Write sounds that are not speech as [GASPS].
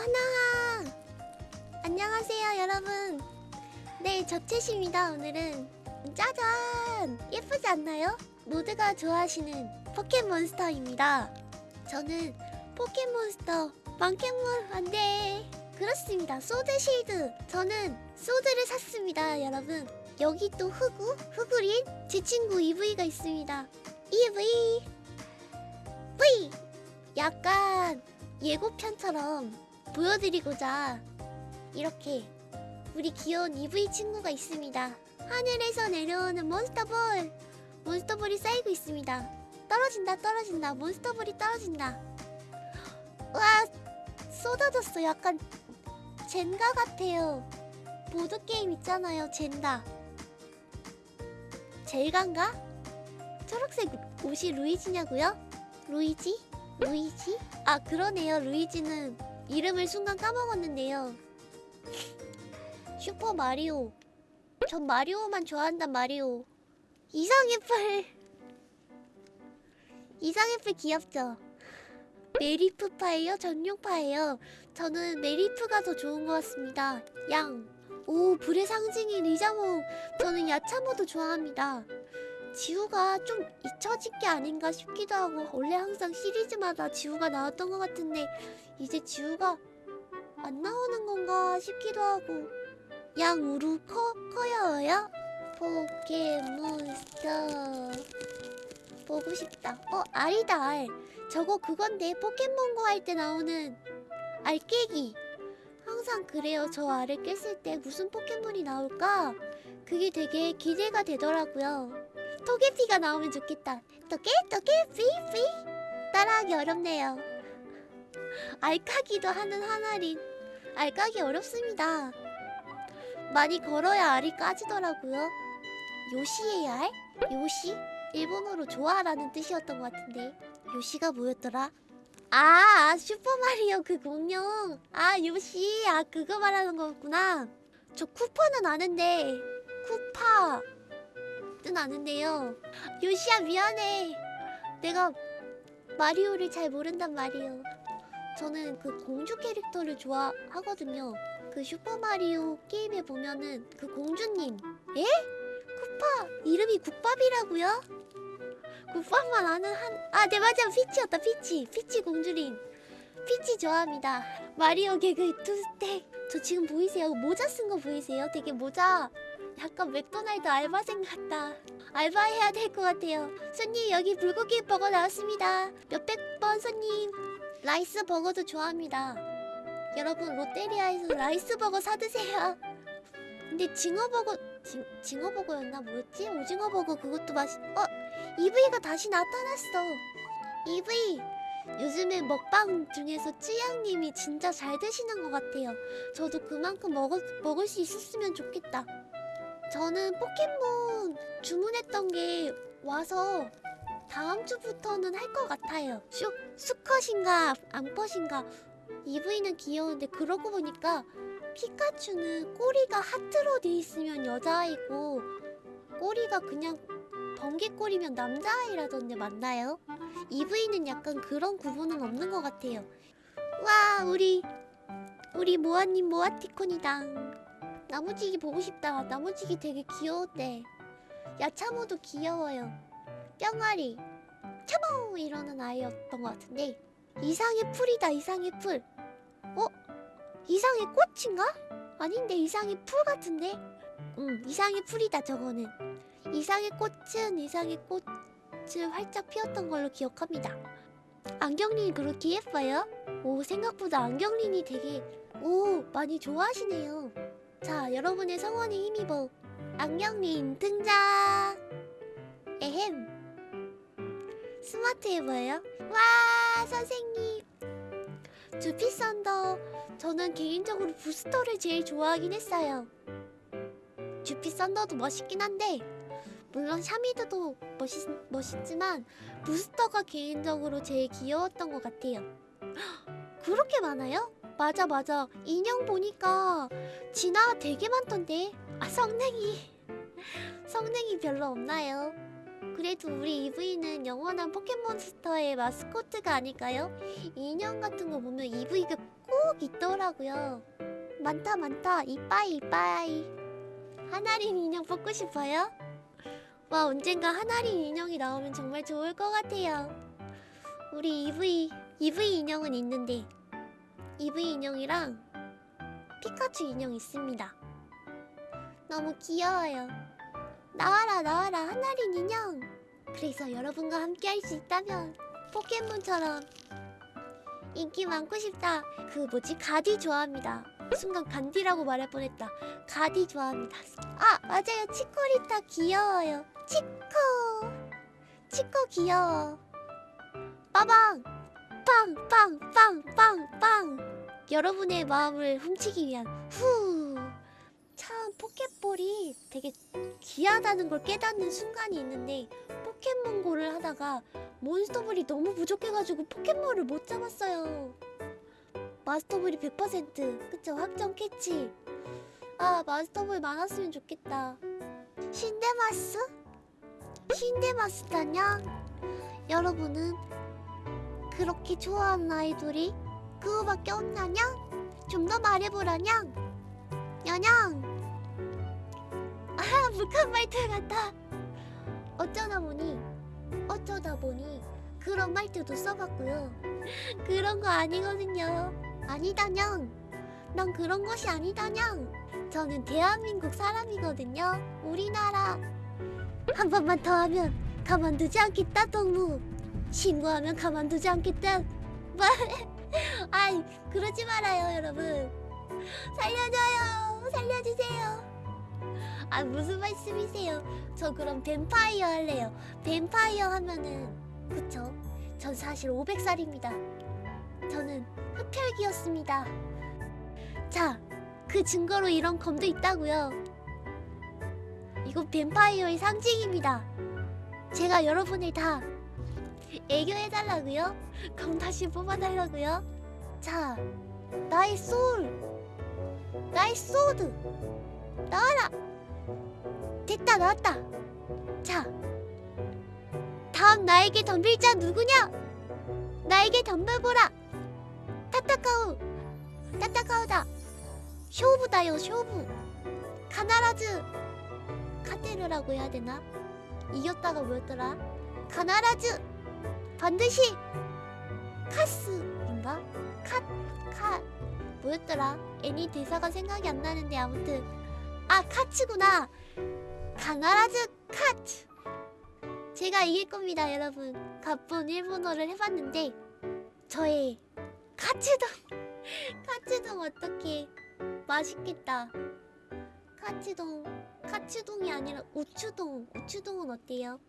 하나. 안녕하세요 여러분. 네 저채시입니다 오늘은. 짜잔! 예쁘지 않나요? 모두가 좋아하시는 포켓몬스터입니다. 저는 포켓몬스터 망켓몬 안돼. 그렇습니다 소드 실드. 저는 소드를 샀습니다 여러분. 여기 또 흑우? 흑우린? 제 친구 EV가 있습니다. EV V 약간 예고편처럼 보여드리고자 이렇게 우리 귀여운 EV 친구가 있습니다. 하늘에서 내려오는 몬스터볼! 몬스터볼이 쌓이고 있습니다. 떨어진다 떨어진다 몬스터볼이 떨어진다. 와 쏟아졌어 약간 젠가 같아요. 보드게임 있잖아요 젠가. 젤간가? 초록색 옷이 루이지냐고요? 루이지? 루이지? 아 그러네요 루이지는 이름을 순간 까먹었는데요. 슈퍼 마리오. 전 마리오만 좋아한단 마리오. 이상애플. 이상애플 귀엽죠? 메리프파예요? 전용파예요? 저는 메리프가 더 좋은 것 같습니다. 양. 오 불의 상징인 리자몽. 저는 야차모도 좋아합니다 지우가 좀 잊혀진 게 아닌가 싶기도 하고 원래 항상 시리즈마다 지우가 나왔던 것 같은데 이제 지우가 안 나오는 건가 싶기도 하고 양 우루 커 커요요? 포켓몬스터 보고 싶다. 어 알이다 알. 저거 그건데 포켓몬고 할 때 나오는 알 깨기. 항상 그래요. 저 알을 깼을 때 무슨 포켓몬이 나올까? 그게 되게 기대가 되더라고요. 토게피가 나오면 좋겠다. 토게 토게 피피 따라하기 어렵네요. 알까기도 하는 하나린 알까기 어렵습니다. 많이 걸어야 알이 까지더라고요. 요시의 알? 요시? 일본어로 좋아라는 뜻이었던 것 같은데 요시가 뭐였더라? 아, 아 슈퍼마리오 그 공룡 아 요시 아 그거 말하는 거였구나 저 쿠퍼는 아는데 는 아는데요. 요시야 미안해. 내가 마리오를 잘 모른단 말이에요. 저는 그 공주 캐릭터를 좋아하거든요. 그 슈퍼마리오 게임에 보면은 그 공주님 에? 쿠파 이름이 국밥이라고요? 국밥만 아는 한... 아, 네 맞아 피치였다 피치. 피치 공주님. 피치 좋아합니다. 마리오 개그 투스택 저 지금 보이세요? 모자 쓴 거 보이세요? 되게 모자 약간 맥도날드 알바생 같다. 알바해야 될 것 같아요. 손님 여기 불고기 버거 나왔습니다. 몇백 번 손님. 라이스 버거도 좋아합니다. 여러분 롯데리아에서 라이스 버거 사드세요. 근데 징어버거 징, 징어버거였나? 뭐였지? 오징어버거 그것도 맛있... 어? EV가 다시 나타났어. EV 요즘에 먹방 중에서 찌양님이 진짜 잘 드시는 것 같아요. 저도 그만큼 먹을, 먹을 수 있었으면 좋겠다 저는 포켓몬 주문했던 게 와서 다음 주부터는 할 것 같아요. 슈, 수컷인가 암컷인가. EV는 귀여운데 그러고 보니까 피카츄는 꼬리가 하트로 돼 있으면 여자아이고 꼬리가 그냥 번개꼬리면 남자아이라던데 맞나요? EV는 약간 그런 구분은 없는 것 같아요. 와 우리 우리 모아님 모아티콘이당 나무지기 보고 싶다. 나무지기 되게 귀여웠대 야차모도 귀여워요. 뿅아리. 차모 이러는 아이였던 것 같은데. 이상해풀이다 이상해풀. 어? 이상해꽃인가? 아닌데 이상해풀 같은데? 응 이상해풀이다 저거는. 이상해꽃은 이상해꽃을 활짝 피웠던 걸로 기억합니다. 안경린이 그렇게 예뻐요? 오 생각보다 안경린이 되게 오 많이 좋아하시네요 자 여러분의 성원에 힘입어. 안경린 등장! 에헴. 스마트해 보여요? 와 선생님! 주피썬더 저는 개인적으로 부스터를 제일 좋아하긴 했어요. 주피썬더도 멋있긴 한데 물론 샤미드도 멋있, 멋있지만 부스터가 개인적으로 제일 귀여웠던 것 같아요. [GASPS] 그렇게 많아요? 맞아 맞아 인형 보니까 진화 되게 많던데 아 성능이 성능이 별로 없나요? 그래도 우리 EV는 영원한 포켓몬스터의 마스코트가 아닐까요? 인형 같은 거 보면 EV가 꼭꼭 있더라고요. 많다 많다 이빠이 이빠이. 하나린 인형 뽑고 싶어요? 와 언젠가 하나린 인형이 나오면 정말 좋을 것 같아요. 우리 EV EV 인형은 있는데 EV 인형이랑 피카츄 인형 있습니다. 너무 귀여워요. 나와라 나와라 하나린 인형. 그래서 여러분과 함께 할 수 있다면 포켓몬처럼 인기 많고 싶다. 그 뭐지 가디 좋아합니다. 순간 간디라고 말할 뻔했다. 가디 좋아합니다. 아 맞아요 치코리타 귀여워요. 치코 치코 귀여워. 빠방 빵빵빵빵빵 여러분의 마음을 훔치기 위한 후. 참 포켓볼이 되게 귀하다는 걸 깨닫는 순간이 있는데 포켓몬고를 하다가 몬스터볼이 너무 부족해가지고 포켓몬을 못 잡았어요. 마스터볼이 100% 그쵸 확정 캐치. 아 마스터볼 많았으면 좋겠다. 신데마스? 신데마스다냐? 여러분은 그렇게 좋아하는 아이돌이 그거밖에 없나냐? 좀더 말해보라냐? 야냥! 아 북한 말투 같다. 어쩌다 보니 어쩌다 보니 그런 말투도 써봤고요. [LAUGHS] 그런 거 아니거든요. 아니다냥. 난 그런 것이 아니다냥. 저는 대한민국 사람이거든요. 우리나라. 한 번만 더 하면 가만두지 않겠다, 동무. 신고하면 가만두지 않겠다. 말. [LAUGHS] 아이, 그러지 말아요, 여러분. 살려줘요. 살려주세요. 아, 무슨 말씀이세요? 저 그럼 뱀파이어 할래요. 뱀파이어 하면은 그쵸? 전 사실 500살입니다. 저는 흡혈귀였습니다. 자, 그 증거로 이런 검도 있다고요. 이거 뱀파이어의 상징입니다. 제가 여러분을 다 애교해달라고요? 검 다시 뽑아달라고요? 자, 나의 소울, 나의 sword 나와라. 됐다, 나왔다. 자, 다음 나에게 덤빌 자 누구냐? 나에게 덤벼보라. 타타카우, 타타카우다. 쇼부다요, 쇼부. 가나라즈. 카테르라고 해야 되나? 이겼다가 뭐였더라? 가나라즈. 반드시 카스인가? 카, 카. 뭐였더라? 애니 대사가 생각이 안 나는데 아무튼 아 카츠구나. 가나라즈 카츠. 제가 이길 겁니다, 여러분. 가쁜 일본어를 해봤는데 저의 카츠동, [LAUGHS] 카츠동 어떻게 맛있겠다. 카츠동, 카츠동이 아니라 우추동, 우추동은 어때요?